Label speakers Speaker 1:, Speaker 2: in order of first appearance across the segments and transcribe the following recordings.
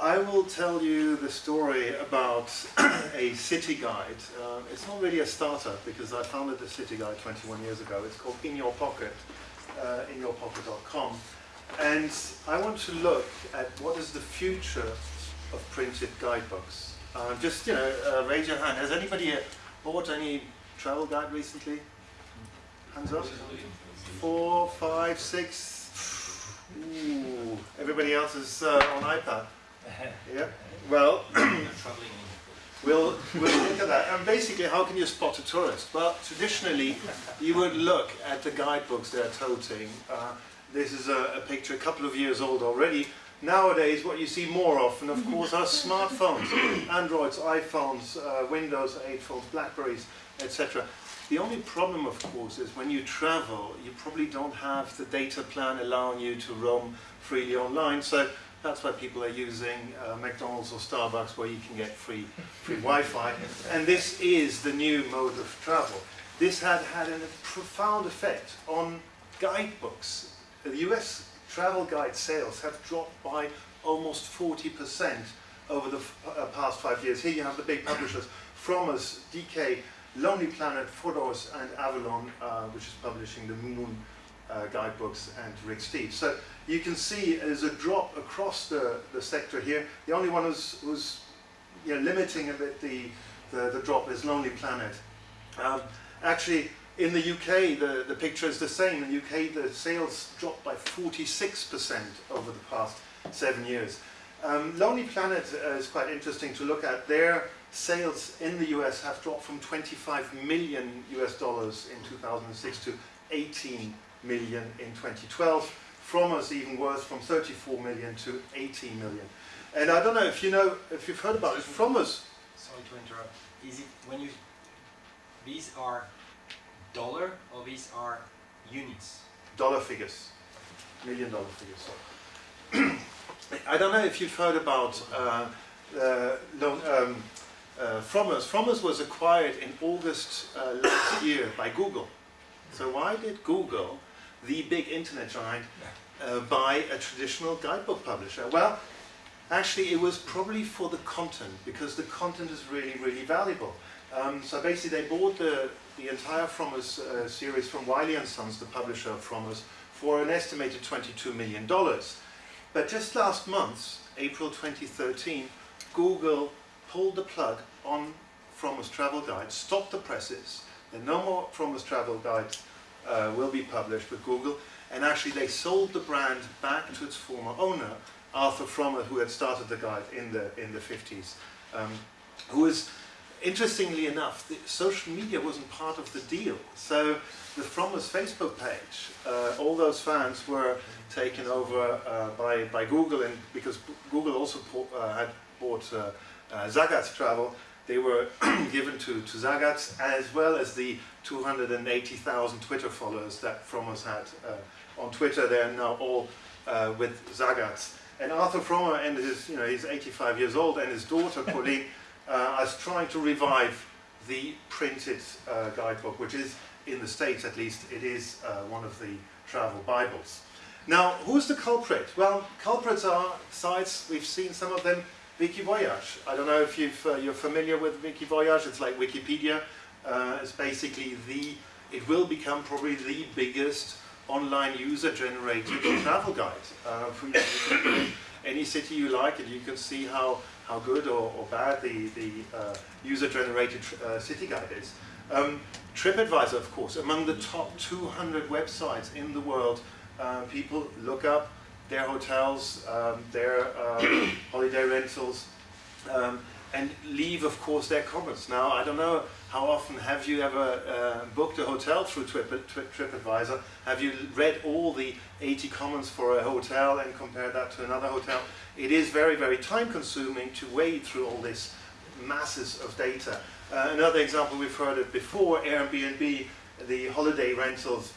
Speaker 1: I will tell you the story about a city guide. Uh, it's not really a startup because I founded the city guide 21 years ago. It's called In Your Pocket, uh, inyourpocket.com. And I want to look at what is the future of printed guidebooks. Uh, just, you know, uh, raise your hand. Has anybody bought any travel guide recently? Hands up. Four, five, six. Ooh, everybody else is uh, on iPad. Yeah. Well, we'll we'll look at that. And basically, how can you spot a tourist? Well, traditionally, you would look at the guidebooks they're toting. Uh, this is a, a, picture a couple of years old already. Nowadays, what you see more often, of course, are smartphones, Androids, iPhones, uh, Windows 8 phones, Blackberries, etc. The only problem, of course, is when you travel, you probably don't have the data plan allowing you to roam freely online. So that's why people are using uh, McDonald's or Starbucks where you can get free, free Wi-Fi. And this is the new mode of travel. This had had a profound effect on guidebooks. The US travel guide sales have dropped by almost 40% over the uh, past five years. Here you have the big publishers, Frommer's, DK, Lonely Planet, Fodor's, and Avalon, uh, which is publishing the Moon uh, guidebooks and Rick Steves. So you can see there's a drop across the, the sector here. The only one who's, you know, limiting a bit the, the, the drop is Lonely Planet. Um, actually, in the UK, the, the picture is the same. In the UK, the sales dropped by 46% over the past seven years. Um, Lonely Planet uh, is quite interesting to look at. Their sales in the US have dropped from 25 million US dollars in 2006 to 18 million in 2012. Frommer's even worse, from 34 million to 18 million. And I don't know if you know, if you've heard about it, Frommer's.
Speaker 2: Sorry to interrupt. Is it when you, these are dollar or these are units?
Speaker 1: Dollar figures, million dollar figures. I don't know if you've heard about uh, uh, um, uh, Frommer's. Frommer's was acquired in August uh, last year by Google. So why did Google the big internet giant uh, by a traditional guidebook publisher? Well, actually it was probably for the content because the content is really, really valuable. Um, so basically they bought the, the entire Frommer's uh, series from Wiley & Sons, the publisher of Frommer's, for an estimated $22 million. But just last month, April 2013, Google pulled the plug on Frommer's travel guide, stopped the presses, and no more Frommer's travel guides uh, will be published with Google. And actually they sold the brand back to its former owner, Arthur Frommer, who had started the guide in the, in the 50s, um, who was, interestingly enough, the social media wasn't part of the deal. So the Frommer's Facebook page, uh, all those fans were taken over uh, by, by Google, and because Google also uh, had bought uh, uh, Zagat's travel, they were given to, to Zagat's as well as the 280,000 Twitter followers that Frommer's had uh, on Twitter. They're now all uh, with Zagat's. And Arthur Frommer and his, you know, he's 85 years old and his daughter Pauline uh, are trying to revive the printed uh, guidebook, which is, in the States at least, it is uh, one of the travel Bibles. Now, who's the culprit? Well, culprits are sites, we've seen some of them, Wikivoyage. I don't know if you are uh, familiar with Wikivoyage, it's like Wikipedia. Uh, it's basically the, it will become probably the biggest online user-generated travel guide. Uh, any city you like and you can see how, how good or, or bad the, the uh, user-generated uh, city guide is. Um, TripAdvisor, of course, among the top 200 websites in the world, uh, people look up their hotels, um, their uh, holiday rentals, um, and leave, of course, their comments. Now, I don't know how often have you ever uh, booked a hotel through Trip, TripAdvisor? Have you read all the 80 comments for a hotel and compared that to another hotel? It is very, very time consuming to wade through all this masses of data. Uh, another example, we've heard it before, Airbnb, the holiday rentals,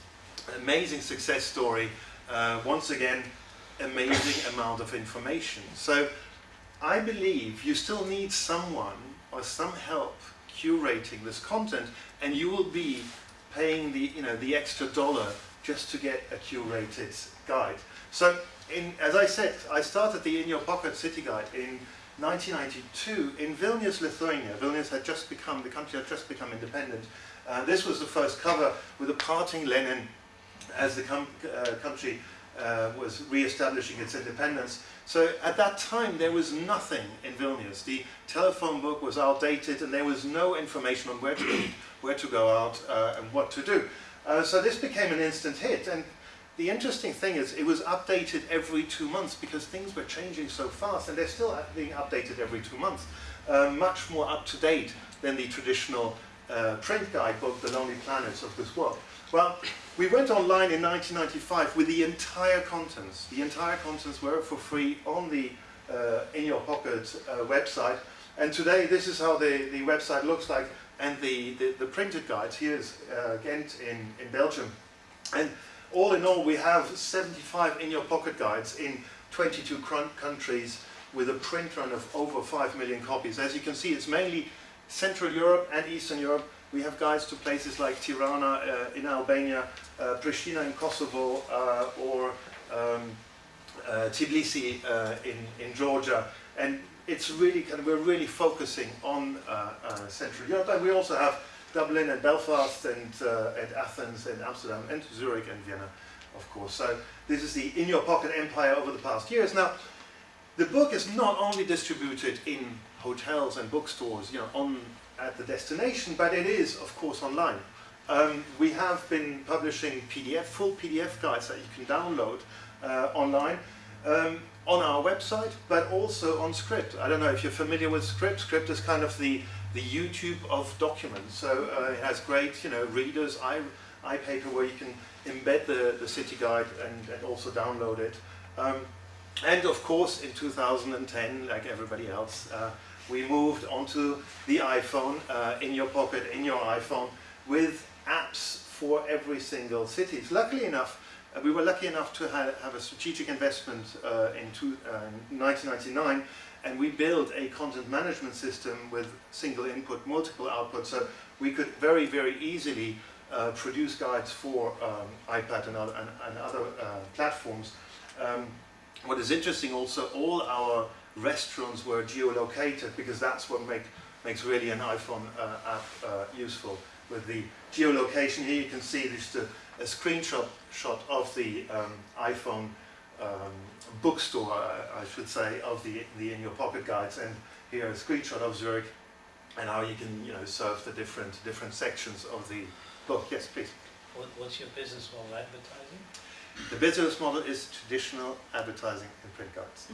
Speaker 1: amazing success story. Uh, once again, amazing amount of information. So I believe you still need someone or some help curating this content and you will be paying the, you know, the extra dollar just to get a curated guide. So in, as I said, I started the In Your Pocket City Guide in 1992 in Vilnius, Lithuania. Vilnius had just become, the country had just become independent. Uh, this was the first cover with a parting Lenin as the uh, country uh, was re-establishing its independence. So at that time there was nothing in Vilnius. The telephone book was outdated and there was no information on where to eat, where to go out uh, and what to do. Uh, so this became an instant hit and the interesting thing is it was updated every two months because things were changing so fast and they're still being updated every two months. Uh, much more up to date than the traditional uh, print guidebook, The Lonely Planets of this world. Well, we went online in 1995 with the entire contents. The entire contents were for free on the uh, In Your Pocket uh, website. And today this is how the, the website looks like and the, the, the printed guides. Here's uh, Ghent in, in Belgium. And all in all, we have 75 in your pocket guides in 22 countries with a print run of over 5 million copies. As you can see, it's mainly Central Europe and Eastern Europe. We have guides to places like Tirana uh, in Albania, uh, Pristina in Kosovo, uh, or um, uh, Tbilisi uh, in, in Georgia. And it's really kind of, we're really focusing on Central Europe. And we also have Dublin and Belfast and, and Athens and Amsterdam and Zurich and Vienna, of course. So this is the in your pocket empire over the past years. Now, the book is not only distributed in hotels and bookstores, you know, on at the destination, but it is, of course, online. Um, we have been publishing PDF, full PDF guides that you can download uh, online um, on our website, but also on Scribd. I don't know if you're familiar with Scribd. Scribd is kind of the the YouTube of documents. So uh, it has great, you know, readers, i iPaper where you can embed the, the city guide and, and also download it. Um, and of course, in 2010, like everybody else, uh, we moved onto the iPhone, uh, in your pocket, in your iPhone, with apps for every single city. Luckily enough, uh, we were lucky enough to ha have a strategic investment uh, in, two, uh, in 1999 and we built a content management system with single input, multiple output, so we could very, very easily uh, produce guides for um, iPad and other, and, and other uh, platforms. Um, what is interesting also, all our restaurants were geolocated because that's what make, makes really an iPhone uh, app uh, useful. With the geolocation here you can see just a, a screenshot shot of the um, iPhone um, bookstore, I, should say, of the, the In Your Pocket guides. And here a screenshot of Zurich and how you can, you know, serve the different, different sections of the book. Yes, please.
Speaker 3: What, what's your business model advertising?
Speaker 1: The business model is traditional advertising and print guides.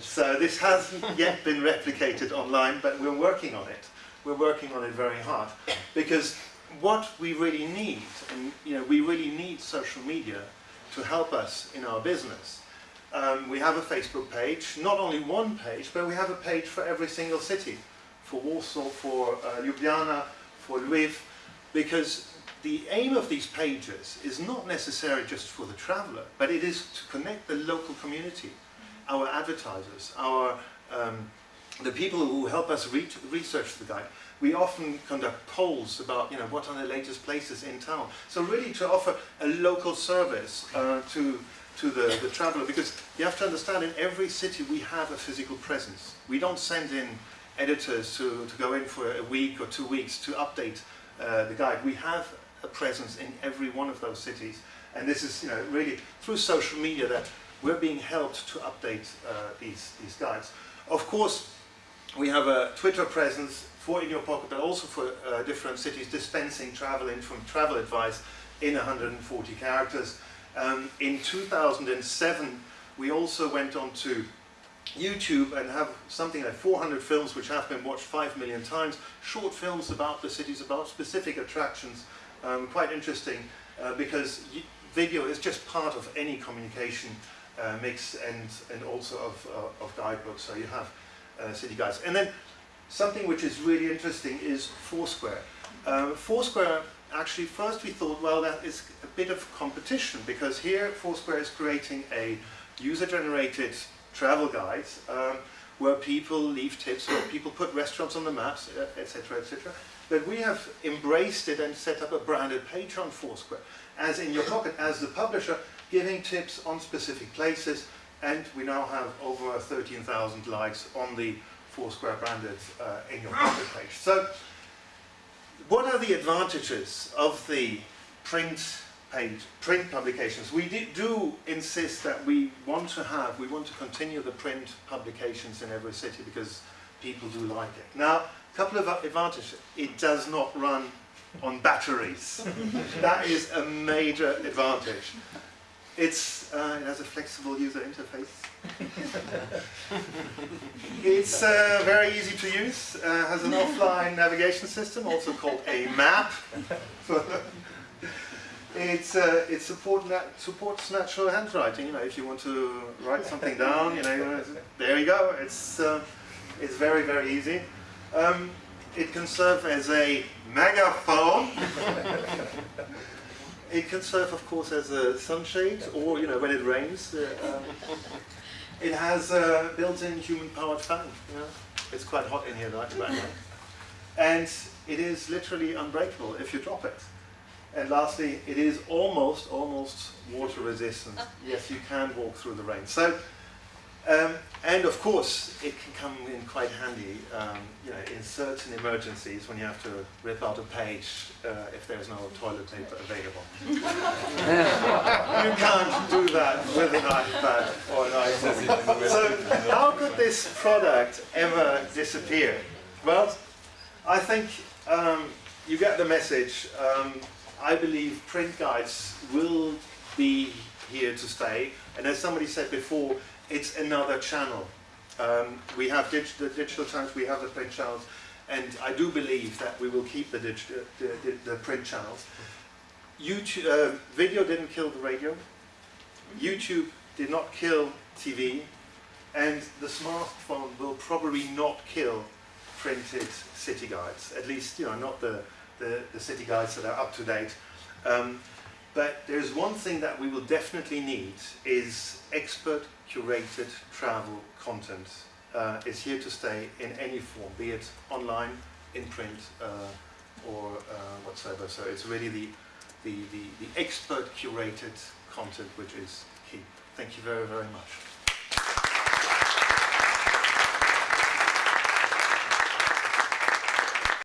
Speaker 1: so this hasn't yet been replicated online, but we're working on it. We're working on it very hard because what we really need, and you know, we really need social media to help us in our business. Um, we have a Facebook page, not only one page, but we have a page for every single city, for Warsaw, for uh, Ljubljana, for Lviv, because the aim of these pages is not necessarily just for the traveller, but it is to connect the local community, our advertisers, our um, the people who help us re research the guide we often conduct polls about you know what are the latest places in town. So really to offer a local service uh, to to the, the traveller because you have to understand in every city we have a physical presence. We don't send in editors to, to go in for a week or two weeks to update uh, the guide. We have a presence in every one of those cities and this is you know really through social media that we're being helped to update uh, these, these guides. Of course we have a Twitter presence for in your pocket, but also for uh, different cities dispensing travel in from travel advice in 140 characters. Um, in 2007, we also went on to YouTube and have something like 400 films which have been watched 5 million times, short films about the cities, about specific attractions, um, quite interesting uh, because video is just part of any communication uh, mix and, and also of, uh, of guidebooks, so you have uh, city guides. And then something which is really interesting is Foursquare. Uh, Foursquare, actually, first we thought, well, that is a bit of competition because here Foursquare is creating a user-generated travel guide um, where people leave tips, where people put restaurants on the maps, etc., etc. Et but we have embraced it and set up a branded page on Foursquare. As in your pocket, as the publisher, giving tips on specific places, and we now have over 13,000 likes on the Foursquare branded uh, in your pocket page. So, what are the advantages of the print page, print publications? We do insist that we want to have, we want to continue the print publications in every city because people do like it. Now, a couple of advantages. It does not run on batteries. that is a major advantage. It's, uh, it has a flexible user interface. it's uh, very easy to use, uh, has an offline navigation system, also called a map. It's, uh, it support nat supports natural handwriting, you know, if you want to write something down, you know, there you go, it's, uh, it's very, very easy. Um, it can serve as a megaphone. it can serve, of course, as a sunshade, or you know, when it rains. Uh, um, it has a built-in human-powered fan. You know? It's quite hot in here right right now, and it is literally unbreakable if you drop it. And lastly, it is almost, almost water resistant. Yes, you can walk through the rain. So. Um, and of course, it can come in quite handy, um, you know, in certain emergencies when you have to rip out a page uh, if there's no toilet paper available. you can't do that with an iPad or an iPhone. so how could this product ever disappear? Well, I think um, you get the message. I believe print guides will be here to stay. And as somebody said before, it's another channel. Um, we have the digital channels, we have the print channels, and I do believe that we will keep the, the, the, the, print channels. YouTube, uh, video didn't kill the radio, YouTube did not kill TV, and the smartphone will probably not kill printed city guides, at least you know not the, the, the city guides that are up to date. Um, but there's one thing that we will definitely need is expert curated travel content uh, is here to stay in any form, be it online, in print, uh, or uh, whatsoever. So it's really the, the, the, the expert curated content which is key. Thank you very, very much.